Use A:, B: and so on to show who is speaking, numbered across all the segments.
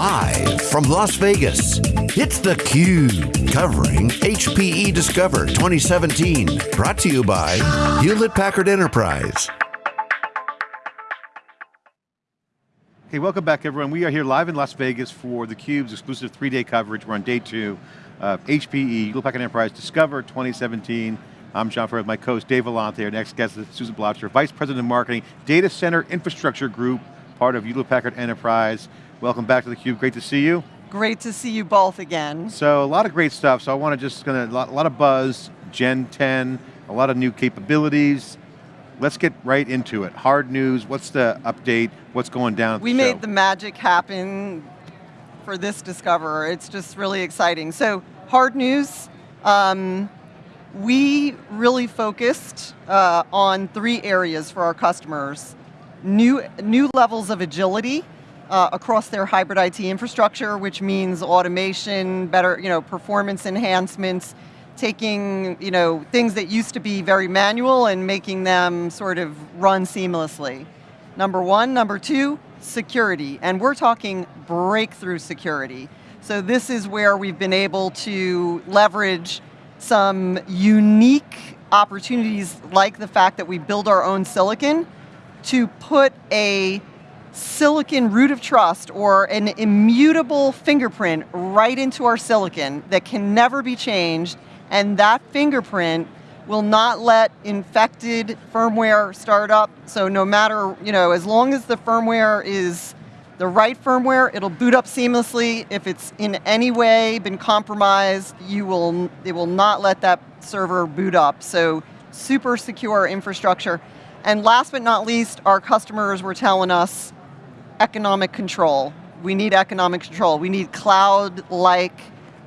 A: Live from Las Vegas, it's theCUBE, covering HPE Discover 2017. Brought to you by Hewlett Packard Enterprise.
B: Hey, welcome back everyone. We are here live in Las Vegas for theCUBE's exclusive three-day coverage. We're on day two of HPE, Hewlett Packard Enterprise Discover 2017. I'm John Furrier, my co-host Dave Vellante. Our next guest is Susan Blocher, Vice President of Marketing, Data Center Infrastructure Group, part of Hewlett Packard Enterprise. Welcome back to theCUBE, great to see you.
C: Great to see you both again.
B: So a lot of great stuff, so I want to just, gonna, a lot, a lot of buzz, Gen 10, a lot of new capabilities, let's get right into it. Hard news, what's the update, what's going down
C: We
B: the
C: made the magic happen for this Discover. It's just really exciting. So, hard news, um, we really focused uh, on three areas for our customers. New, new levels of agility uh, across their hybrid IT infrastructure, which means automation, better you know, performance enhancements, taking you know, things that used to be very manual and making them sort of run seamlessly. Number one, number two, security. And we're talking breakthrough security. So this is where we've been able to leverage some unique opportunities like the fact that we build our own silicon to put a silicon root of trust or an immutable fingerprint right into our silicon that can never be changed and that fingerprint will not let infected firmware start up. So no matter, you know, as long as the firmware is the right firmware, it'll boot up seamlessly. If it's in any way been compromised, you will, it will not let that server boot up. So super secure infrastructure. And last but not least, our customers were telling us economic control. We need economic control. We need cloud-like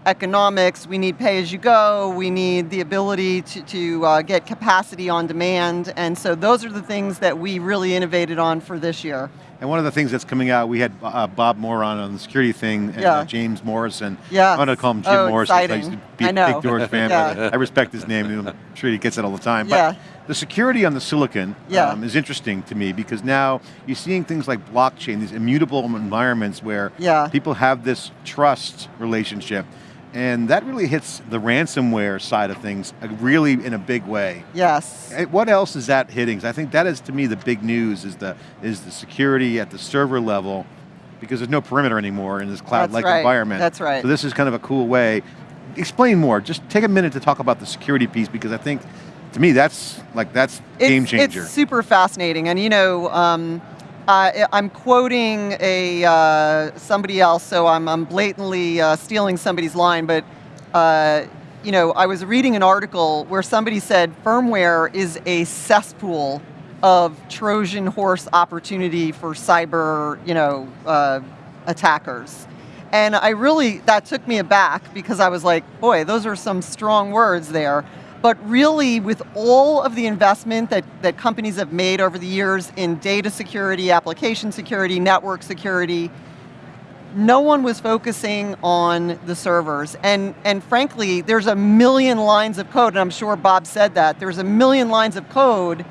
C: economics, we need pay-as-you-go, we need the ability to, to uh, get capacity on demand, and so those are the things that we really innovated on for this year.
B: And one of the things that's coming out, we had uh, Bob Moore on on the security thing, and
C: yeah.
B: uh, James Morrison.
C: Yeah.
B: I'm going to call him Jim
C: oh,
B: Morrison.
C: Exciting.
B: I used to be
C: I
B: a
C: know.
B: big Doors fan,
C: yeah.
B: but I respect his name, I'm sure he gets it all the time.
C: Yeah.
B: The security on the silicon
C: yeah.
B: um, is interesting to me because now you're seeing things like blockchain, these immutable environments where
C: yeah.
B: people have this trust relationship. And that really hits the ransomware side of things uh, really in a big way.
C: Yes.
B: What else is that hitting? I think that is to me the big news is the, is the security at the server level because there's no perimeter anymore in this cloud-like
C: right.
B: environment.
C: That's right.
B: So this is kind of a cool way. Explain more, just take a minute to talk about the security piece because I think, to me, that's like, that's
C: it's,
B: game changer.
C: It's super fascinating and you know, um, uh, I'm quoting a uh, somebody else, so I'm, I'm blatantly uh, stealing somebody's line, but uh, you know, I was reading an article where somebody said firmware is a cesspool of Trojan horse opportunity for cyber, you know, uh, attackers. And I really, that took me aback because I was like, boy, those are some strong words there. But really, with all of the investment that, that companies have made over the years in data security, application security, network security, no one was focusing on the servers. And, and frankly, there's a million lines of code, and I'm sure Bob said that, there's a million lines of code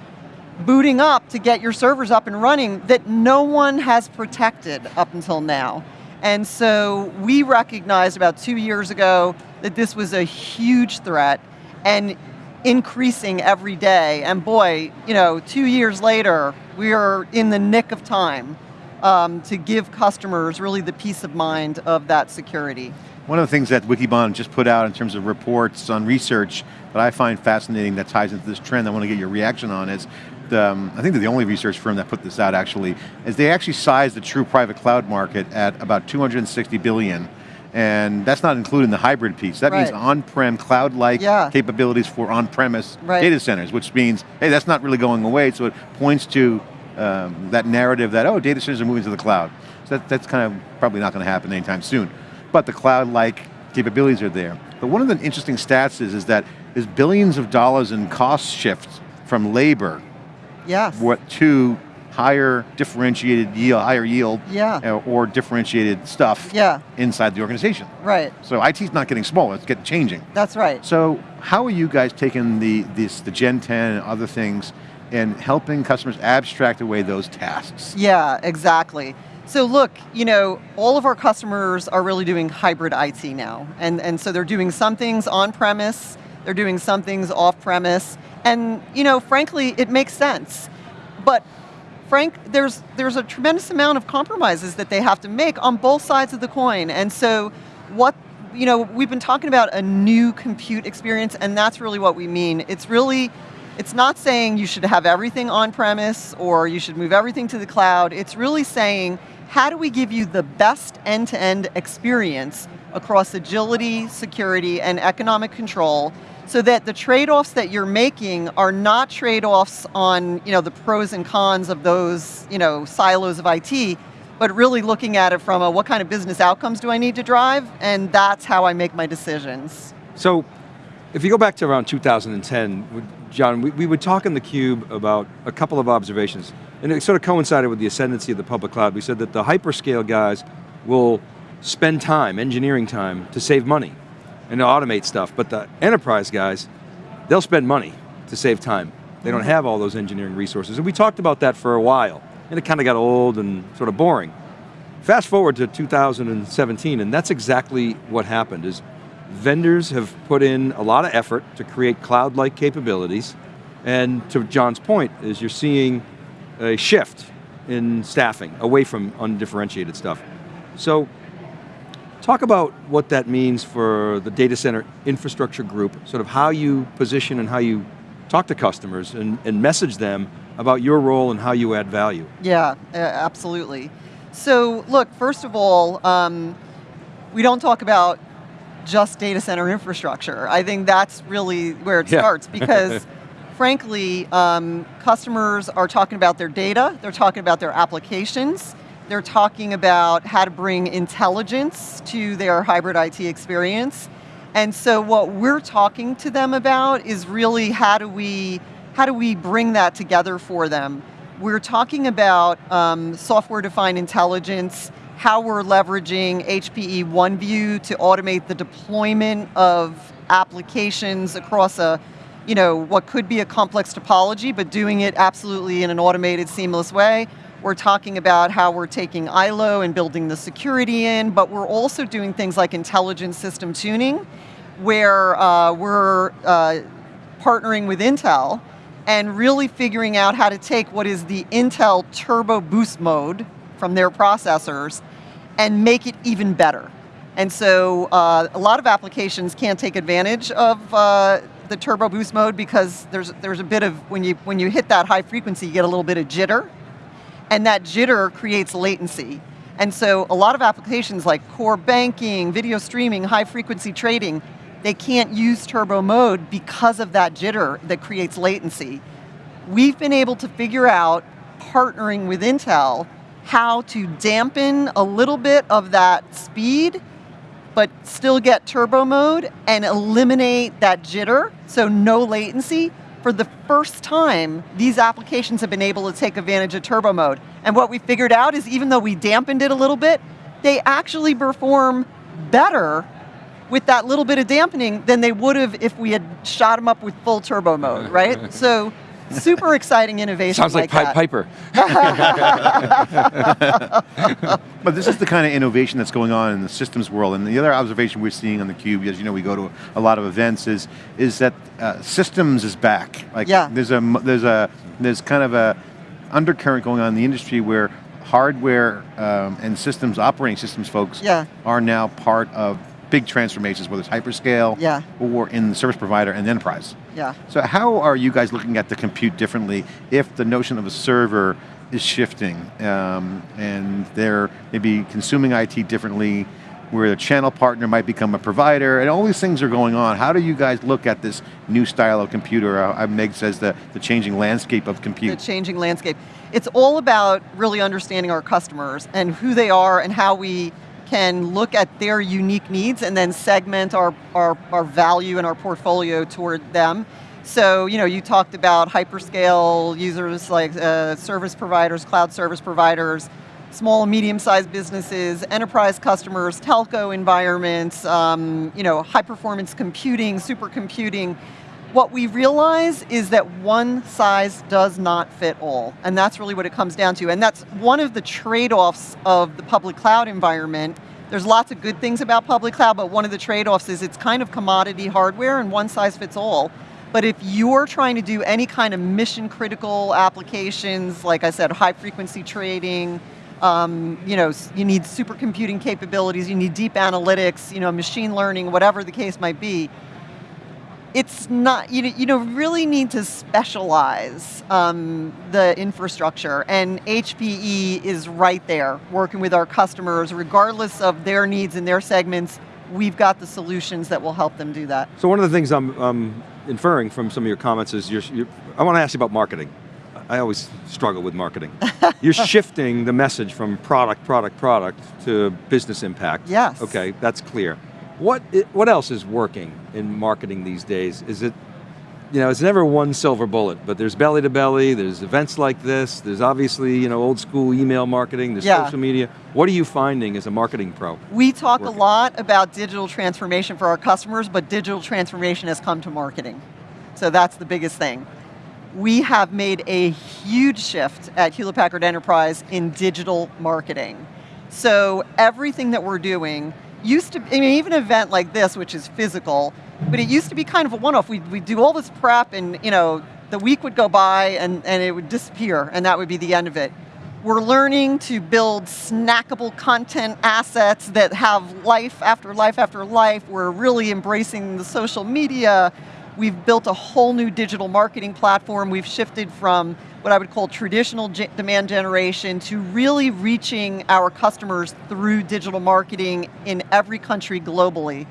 C: booting up to get your servers up and running that no one has protected up until now. And so we recognized about two years ago that this was a huge threat and increasing every day. And boy, you know, two years later, we are in the nick of time um, to give customers really the peace of mind of that security.
B: One of the things that Wikibon just put out in terms of reports on research that I find fascinating that ties into this trend I want to get your reaction on is, um, I think they're the only research firm that put this out actually, is they actually sized the true private cloud market at about 260 billion and that's not including the hybrid piece. That
C: right.
B: means on-prem, cloud-like
C: yeah.
B: capabilities for on-premise
C: right.
B: data centers, which means, hey, that's not really going away, so it points to um, that narrative that, oh, data centers are moving to the cloud. So that, that's kind of probably not going to happen anytime soon. But the cloud-like capabilities are there. But one of the interesting stats is, is that there's billions of dollars in cost shifts from labor
C: yes.
B: what, to higher differentiated yield, higher yield,
C: yeah.
B: Uh, or differentiated stuff
C: yeah.
B: inside the organization.
C: Right.
B: So IT's not getting smaller, it's getting changing.
C: That's right.
B: So how are you guys taking the, this, the Gen 10 and other things and helping customers abstract away those tasks?
C: Yeah, exactly. So look, you know, all of our customers are really doing hybrid IT now. And, and so they're doing some things on-premise, they're doing some things off-premise, and you know, frankly, it makes sense. But Frank, there's, there's a tremendous amount of compromises that they have to make on both sides of the coin. And so what, you know, we've been talking about a new compute experience and that's really what we mean. It's really, it's not saying you should have everything on-premise or you should move everything to the cloud. It's really saying, how do we give you the best end-to-end -end experience across agility, security, and economic control so that the trade-offs that you're making are not trade-offs on you know, the pros and cons of those you know, silos of IT, but really looking at it from a what kind of business outcomes do I need to drive, and that's how I make my decisions.
D: So, if you go back to around 2010, John, we, we would talk in theCUBE about a couple of observations, and it sort of coincided with the ascendancy of the public cloud. We said that the hyperscale guys will spend time, engineering time, to save money and to automate stuff, but the enterprise guys, they'll spend money to save time. They don't have all those engineering resources. And we talked about that for a while, and it kind of got old and sort of boring. Fast forward to 2017, and that's exactly what happened, is vendors have put in a lot of effort to create cloud-like capabilities, and to John's point, is you're seeing a shift in staffing away from undifferentiated stuff. So Talk about what that means for the data center infrastructure group, sort of how you position and how you talk to customers and, and message them about your role and how you add value.
C: Yeah, absolutely. So look, first of all, um, we don't talk about just data center infrastructure. I think that's really where it yeah. starts because frankly, um, customers are talking about their data, they're talking about their applications, they're talking about how to bring intelligence to their hybrid IT experience. And so what we're talking to them about is really how do we, how do we bring that together for them? We're talking about um, software-defined intelligence, how we're leveraging HPE OneView to automate the deployment of applications across a, you know, what could be a complex topology, but doing it absolutely in an automated, seamless way. We're talking about how we're taking ILO and building the security in, but we're also doing things like intelligent system tuning, where uh, we're uh, partnering with Intel and really figuring out how to take what is the Intel Turbo Boost mode from their processors and make it even better. And so uh, a lot of applications can't take advantage of uh, the turbo boost mode because there's there's a bit of when you when you hit that high frequency you get a little bit of jitter and that jitter creates latency. And so a lot of applications like core banking, video streaming, high frequency trading, they can't use turbo mode because of that jitter that creates latency. We've been able to figure out, partnering with Intel, how to dampen a little bit of that speed, but still get turbo mode and eliminate that jitter, so no latency, for the first time, these applications have been able to take advantage of turbo mode. And what we figured out is even though we dampened it a little bit, they actually perform better with that little bit of dampening than they would have if we had shot them up with full turbo mode, right? so super exciting innovation
D: Sounds like,
C: like
D: Piper.
B: but this is the kind of innovation that's going on in the systems world, and the other observation we're seeing on the cube, as you know, we go to a lot of events, is is that uh, systems is back.
C: Like yeah.
B: there's a there's a there's kind of a undercurrent going on in the industry where hardware um, and systems, operating systems folks
C: yeah.
B: are now part of big transformations, whether it's hyperscale
C: yeah.
B: or in the service provider and enterprise.
C: Yeah.
B: So how are you guys looking at the compute differently if the notion of a server is shifting um, and they're maybe consuming IT differently, where the channel partner might become a provider, and all these things are going on. How do you guys look at this new style of computer? Uh, Meg says the, the changing landscape of compute.
C: The changing landscape. It's all about really understanding our customers and who they are and how we can look at their unique needs and then segment our, our, our value and our portfolio toward them. So, you know, you talked about hyperscale users like uh, service providers, cloud service providers, small and medium-sized businesses, enterprise customers, telco environments, um, you know, high-performance computing, supercomputing. What we realize is that one size does not fit all, and that's really what it comes down to. And that's one of the trade-offs of the public cloud environment. There's lots of good things about public cloud, but one of the trade-offs is it's kind of commodity hardware and one size fits all. But if you're trying to do any kind of mission critical applications, like I said, high frequency trading, um, you know, you need supercomputing capabilities, you need deep analytics, you know, machine learning, whatever the case might be, it's not, you, you know, really need to specialize um, the infrastructure and HPE is right there working with our customers regardless of their needs and their segments, we've got the solutions that will help them do that.
D: So one of the things I'm um, inferring from some of your comments is, you're, you're, I want to ask you about marketing. I always struggle with marketing. you're shifting the message from product, product, product to business impact.
C: Yes.
D: Okay, that's clear. What, what else is working in marketing these days? Is it, you know, it's never one silver bullet, but there's belly to belly, there's events like this, there's obviously, you know, old school email marketing, there's
C: yeah.
D: social media. What are you finding as a marketing pro?
C: We talk
D: working?
C: a lot about digital transformation for our customers, but digital transformation has come to marketing. So that's the biggest thing. We have made a huge shift at Hewlett Packard Enterprise in digital marketing. So everything that we're doing used to, I mean, even an event like this, which is physical, but it used to be kind of a one-off. We'd, we'd do all this prep and, you know, the week would go by and, and it would disappear and that would be the end of it. We're learning to build snackable content assets that have life after life after life. We're really embracing the social media. We've built a whole new digital marketing platform. We've shifted from what I would call traditional demand generation to really reaching our customers through digital marketing in every country globally.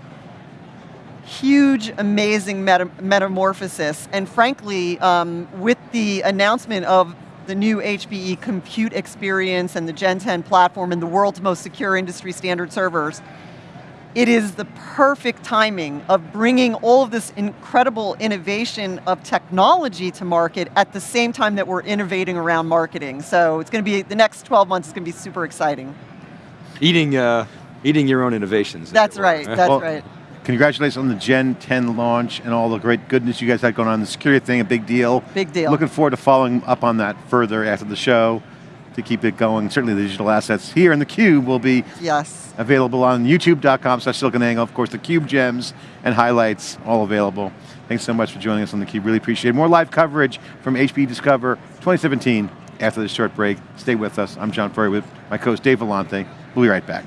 C: Huge, amazing meta metamorphosis, and frankly, um, with the announcement of the new HPE compute experience and the Gen 10 platform and the world's most secure industry standard servers, it is the perfect timing of bringing all of this incredible innovation of technology to market at the same time that we're innovating around marketing. So it's going to be, the next 12 months is going to be super exciting.
D: Eating, uh, eating your own innovations.
C: That's right, that's well, right.
B: Congratulations on the Gen 10 launch and all the great goodness you guys had going on. The security thing, a big deal.
C: Big deal.
B: Looking forward to following up on that further after the show to keep it going. Certainly the digital assets here in the Cube will be
C: yes.
B: available on youtube.com slash SiliconANGLE. Of course, the Cube gems and highlights all available. Thanks so much for joining us on the Cube. Really appreciate it. More live coverage from HPE Discover 2017 after this short break. Stay with us. I'm John Furrier with my co-host Dave Vellante. We'll be right back.